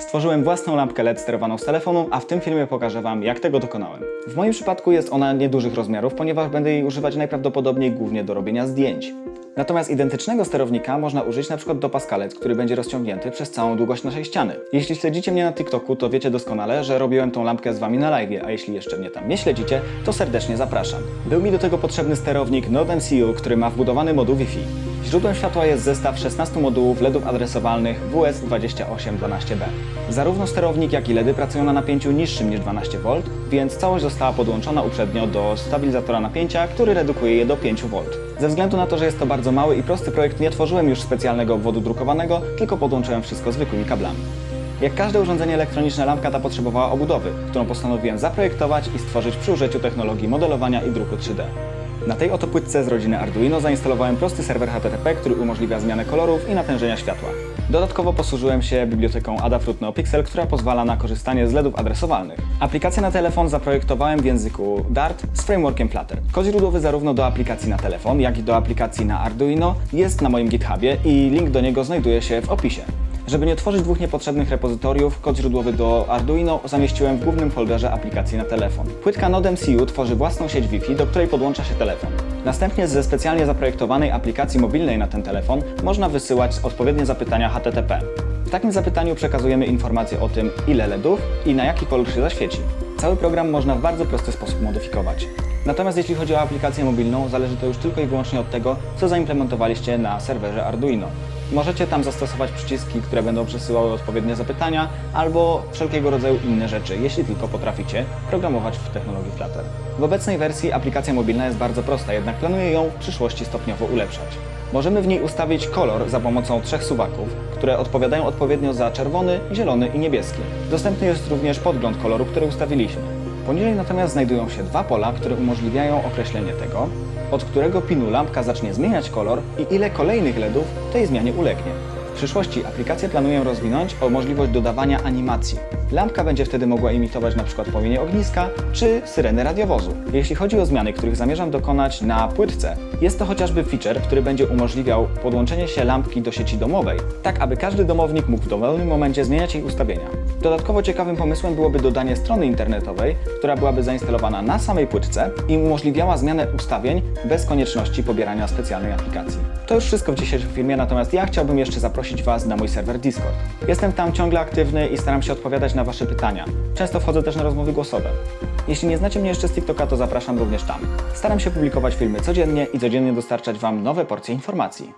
Stworzyłem własną lampkę LED sterowaną z telefonu, a w tym filmie pokażę Wam, jak tego dokonałem. W moim przypadku jest ona niedużych rozmiarów, ponieważ będę jej używać najprawdopodobniej głównie do robienia zdjęć. Natomiast identycznego sterownika można użyć przykład do paskalec, który będzie rozciągnięty przez całą długość naszej ściany. Jeśli śledzicie mnie na TikToku, to wiecie doskonale, że robiłem tą lampkę z Wami na live, a jeśli jeszcze mnie tam nie śledzicie, to serdecznie zapraszam. Był mi do tego potrzebny sterownik Node MCU, który ma wbudowany moduł Wi-Fi. Źródłem światła jest zestaw 16 modułów LEDów adresowalnych WS2812B. Zarówno sterownik, jak i LEDy pracują na napięciu niższym niż 12V, więc całość została podłączona uprzednio do stabilizatora napięcia, który redukuje je do 5V. Ze względu na to, że jest to bardzo mały i prosty projekt, nie tworzyłem już specjalnego obwodu drukowanego, tylko podłączyłem wszystko zwykłymi kablami. Jak każde urządzenie elektroniczne, lampka ta potrzebowała obudowy, którą postanowiłem zaprojektować i stworzyć przy użyciu technologii modelowania i druku 3D. Na tej oto płytce z rodziny Arduino zainstalowałem prosty serwer HTTP, który umożliwia zmianę kolorów i natężenia światła. Dodatkowo posłużyłem się biblioteką Adafruit NeoPixel, która pozwala na korzystanie z LEDów adresowalnych. Aplikację na telefon zaprojektowałem w języku Dart z frameworkiem Flutter. Kod źródłowy zarówno do aplikacji na telefon, jak i do aplikacji na Arduino jest na moim GitHubie i link do niego znajduje się w opisie. Żeby nie tworzyć dwóch niepotrzebnych repozytoriów, kod źródłowy do Arduino zamieściłem w głównym folderze aplikacji na telefon. Płytka Node MCU tworzy własną sieć Wi-Fi, do której podłącza się telefon. Następnie ze specjalnie zaprojektowanej aplikacji mobilnej na ten telefon można wysyłać odpowiednie zapytania HTTP. W takim zapytaniu przekazujemy informacje o tym, ile LEDów i na jaki kolor się zaświeci. Cały program można w bardzo prosty sposób modyfikować. Natomiast jeśli chodzi o aplikację mobilną, zależy to już tylko i wyłącznie od tego, co zaimplementowaliście na serwerze Arduino. Możecie tam zastosować przyciski, które będą przesyłały odpowiednie zapytania, albo wszelkiego rodzaju inne rzeczy, jeśli tylko potraficie programować w technologii Flutter. W obecnej wersji aplikacja mobilna jest bardzo prosta, jednak planuję ją w przyszłości stopniowo ulepszać. Możemy w niej ustawić kolor za pomocą trzech suwaków, które odpowiadają odpowiednio za czerwony, zielony i niebieski. Dostępny jest również podgląd koloru, który ustawiliśmy. Poniżej natomiast znajdują się dwa pola, które umożliwiają określenie tego, od którego pinu lampka zacznie zmieniać kolor i ile kolejnych LEDów tej zmianie ulegnie. W przyszłości aplikację planuję rozwinąć o możliwość dodawania animacji. Lampka będzie wtedy mogła imitować np. płomienie ogniska czy syreny radiowozu. Jeśli chodzi o zmiany, których zamierzam dokonać na płytce, jest to chociażby feature, który będzie umożliwiał podłączenie się lampki do sieci domowej, tak aby każdy domownik mógł w dowolnym momencie zmieniać jej ustawienia. Dodatkowo ciekawym pomysłem byłoby dodanie strony internetowej, która byłaby zainstalowana na samej płytce i umożliwiała zmianę ustawień bez konieczności pobierania specjalnej aplikacji. To już wszystko w dzisiejszym filmie, natomiast ja chciałbym jeszcze zaprosić Was na mój serwer Discord. Jestem tam ciągle aktywny i staram się odpowiadać na Wasze pytania. Często wchodzę też na rozmowy głosowe. Jeśli nie znacie mnie jeszcze z TikToka, to zapraszam również tam. Staram się publikować filmy codziennie i codziennie dostarczać Wam nowe porcje informacji.